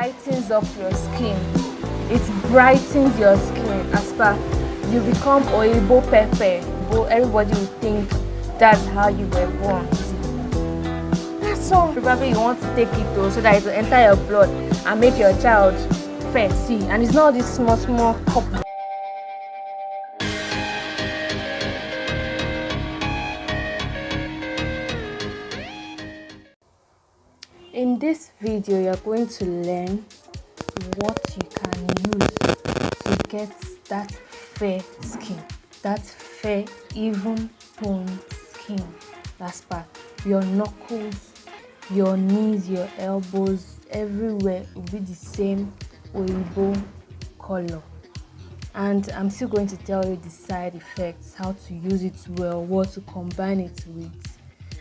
lightens up your skin. It brightens your skin. As per you become oyibo pepper but everybody will think that's how you were born. That's all. Probably you want to take it though so that it will enter your blood and make your child fair. And it's not this small small cup this video you're going to learn what you can use to get that fair skin that fair even tone skin. That's part your knuckles your knees your elbows everywhere will be the same oyibo color. And i'm still going to tell you the side effects how to use it well what to combine it with.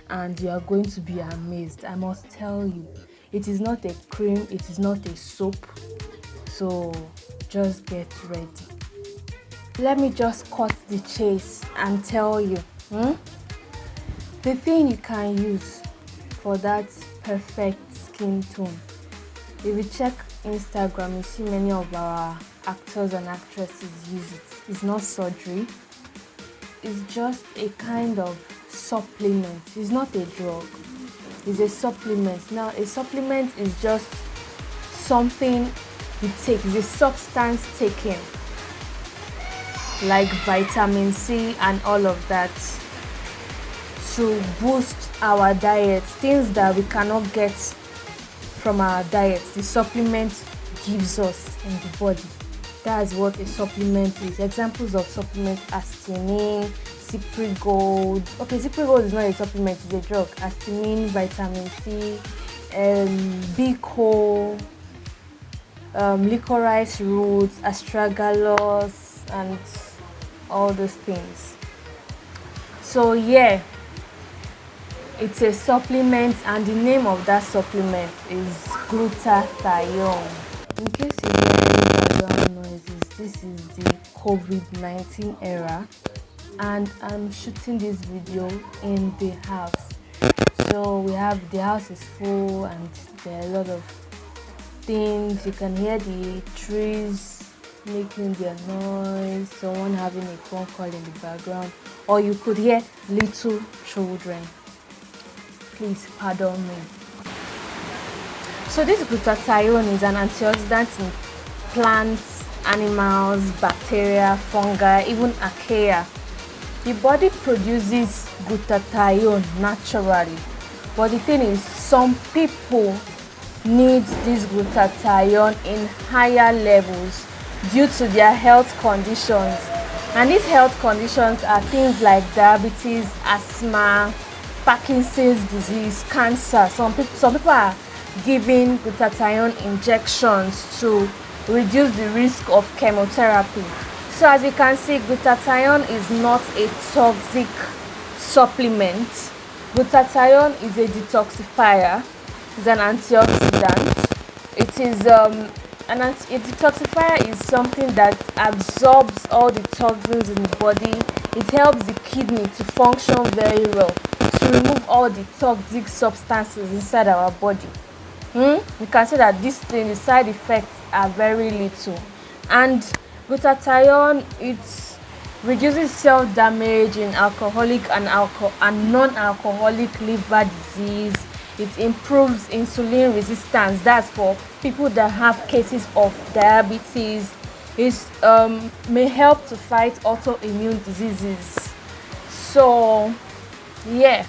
And you are going to be amazed i must tell you it is not a cream it is not a soap. So just get ready. Let me just cut the chase and tell you hmm? the thing you can use for that perfect skin tone if you check instagram you see many of our actors and actresses use it. It's not surgery. It's just a kind of supplement. It's not a drug it's a supplement. Now a supplement is just something you take a substance taken like vitamin c and all of that to boost our diet. Things that we cannot get from our diet the supplement gives us in the body. That's what a supplement is. Examples of supplements Astymin Cipri Gold. Okay, Cipri Gold is not a supplement, it's a drug. Astymin, vitamin C, um, Bico, um, licorice roots, astragalus, and all those things. So yeah, it's a supplement, and the name of that supplement is glutathione. In case you hear background noises, this is the COVID-19 era and I'm shooting this video in the house. So we have the house is full and there are a lot of things. You can hear the trees making their noise someone having a phone call in the background or you could hear little children. Please pardon me. So this glutathione is an antioxidant in plants animals bacteria fungi even archaea the body produces glutathione naturally but the thing is some people need this glutathione in higher levels due to their health conditions. And these health conditions are things like diabetes asthma parkinson's disease cancer. Some people some people are giving glutathione injections to reduce the risk of chemotherapy so as you can see, glutathione is not a toxic supplement. Glutathione is a detoxifier. It's an antioxidant. It is um, an anti a detoxifier is something that absorbs all the toxins in the body. It helps the kidney to function very well to remove all the toxic substances inside our body. Hmm? You can see that this thing, the side effects are very little. And Glutathione it reduces cell damage in alcoholic and, alco and non-alcoholic liver disease. It improves insulin resistance. That's for people that have cases of diabetes. It um, may help to fight autoimmune diseases. So, yeah,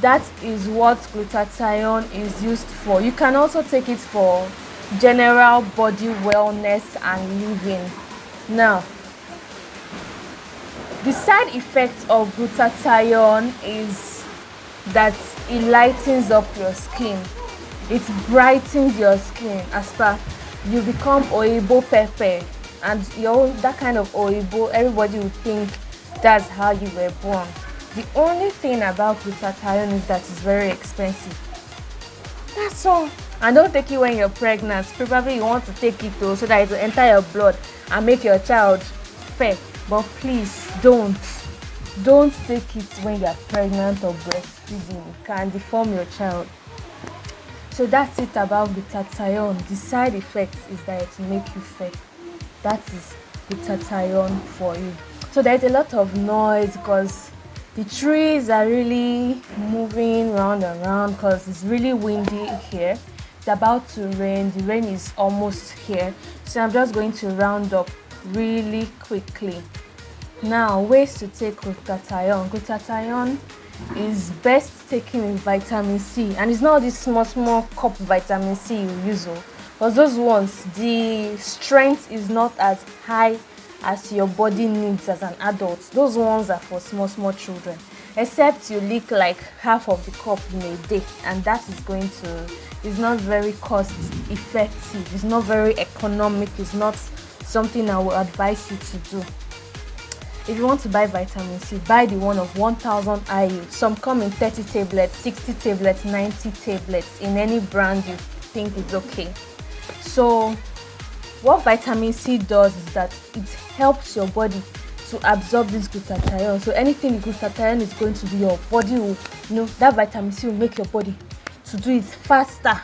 that is what glutathione is used for. You can also take it for general body wellness and living. Now, the side effect of glutathione is that it lightens up your skin. It brightens your skin as far you become oibo pepper and you're that kind of oibo everybody will think that's how you were born. The only thing about glutathione is that it's very expensive. That's all and don't take it when you're pregnant. Probably you want to take it though so that it will enter your blood and make your child fair. But please don't. Don't take it when you're pregnant or breastfeeding. It can deform your child. So that's it about glutathione the side effect is that it will make you fat that is glutathione for you. So there's a lot of noise because the trees are really moving round and round because it's really windy here it's about to rain. The rain is almost here. So i'm just going to round up really quickly. Now ways to take glutathione. Glutathione is best taken with vitamin c. And it's not this small small cup vitamin c you use oh. Because those ones the strength is not as high as your body needs as an adult. Those ones are for small small children except you leak like half of the cup in a day and that is going to is not very cost effective. It's not very economic. It's not something i would advise you to do. If you want to buy vitamin c buy the one of 1000 iu some come in 30 tablets 60 tablets 90 tablets. In any brand you think is okay. So what vitamin c does is that it helps your body to absorb this glutathione. So anything glutathione is going to do your body will you know that vitamin c will make your body to do it faster.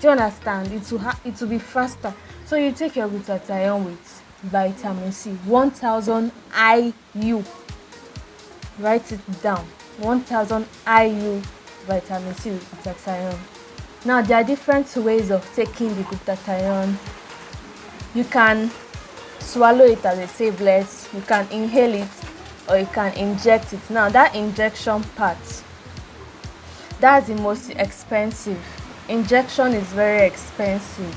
Do you understand? It will it will be faster. So you take your glutathione with vitamin c 1000 iu write it down. 1000 iu vitamin c glutathione. Now there are different ways of taking the glutathione. You can swallow it as a tablet. You can inhale it or you can inject it. Now that injection part that's the most expensive. Injection is very expensive.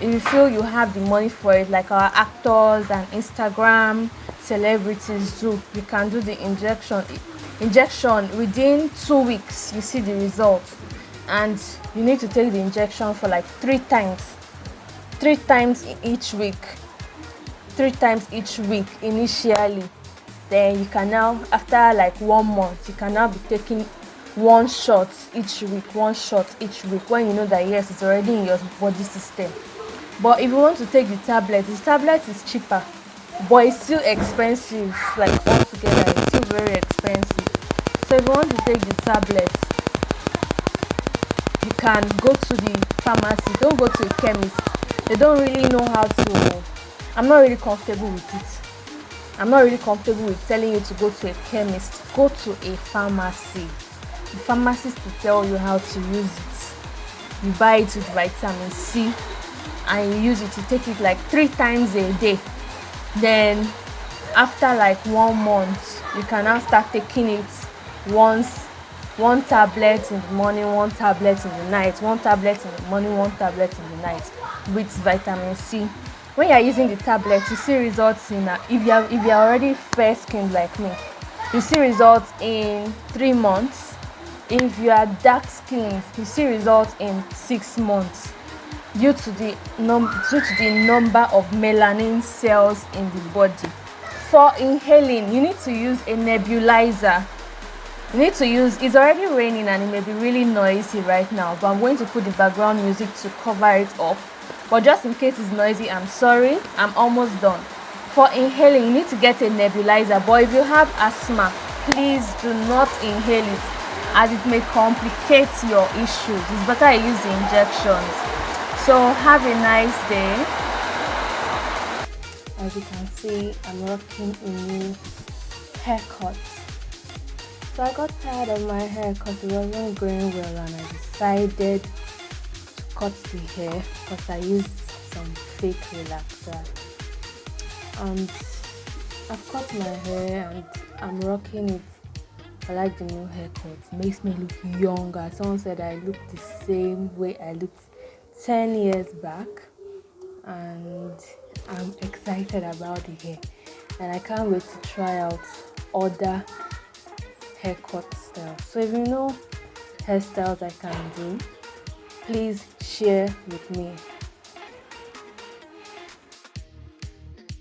If you feel you have the money for it like our actors and instagram celebrities do you can do the injection injection within two weeks you see the result. And you need to take the injection for like three times three times each week three times each week initially. Then you can now after like one month you can now be taking one shot each week one shot each week when you know that yes it's already in your body system. But if you want to take the tablet the tablet is cheaper but it's still expensive. Like altogether it's still very expensive. So if you want to take the tablet you can go to the pharmacy. Don't go to a chemist. They don't really know how to i'm not really comfortable with it. I'm not really comfortable with telling you to go to a chemist go to a pharmacy. The pharmacist will tell you how to use it. You buy it with vitamin c and you use it you take it like three times a day. Then after like one month you can now start taking it once one tablet in the morning one tablet in the night one tablet in the morning one tablet in the night with vitamin c when you are using the tablet you see results in uh, if you are if you are already fair skinned like me you see results in three months. If you are dark skinned you see results in six months due to the num due to the number of melanin cells in the body. For inhaling you need to use a nebulizer. You need to use it's already raining and it may be really noisy right now but i'm going to put the background music to cover it up but just in case it's noisy i'm sorry. I'm almost done. For inhaling you need to get a nebulizer but if you have asthma please do not inhale it as it may complicate your issues. It's better i use the injections. So have a nice day. As you can see i'm rocking a new haircut. So i got tired of my hair because it wasn't going well and i decided cut the hair because i used some fake relaxer and i've cut my hair and i'm rocking it I like the new haircut. Makes me look younger. Someone said I look the same way I looked 10 years back and I'm excited about the hair and I can't wait to try out other haircut styles. So if you know hairstyles I can do, please share with me